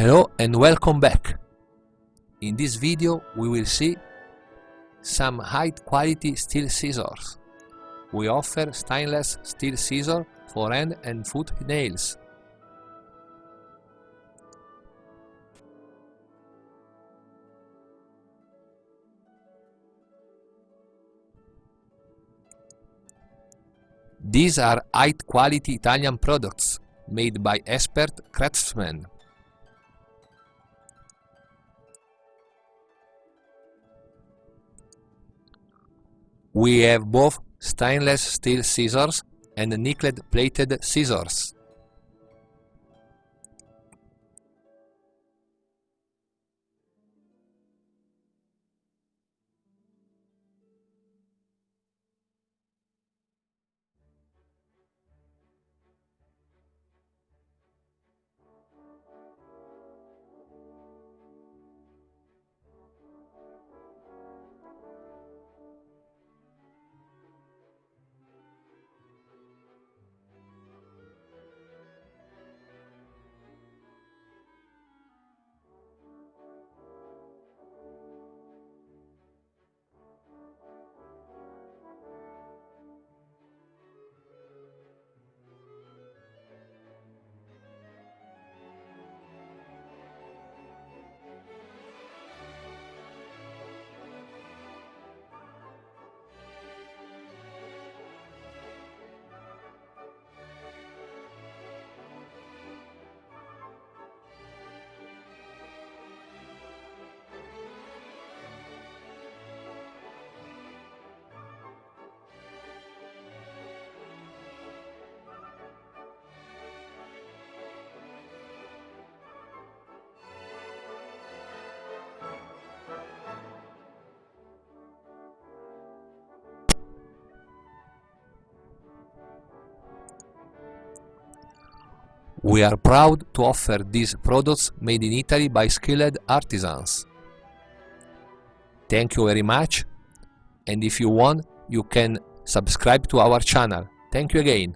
Hello and welcome back! In this video we will see some high quality steel scissors. We offer stainless steel scissor for hand and foot nails. These are high quality Italian products made by expert craftsmen. We have both stainless steel scissors and nickel plated scissors. We are proud to offer these products made in Italy by skilled artisans. Thank you very much and if you want you can subscribe to our channel. Thank you again.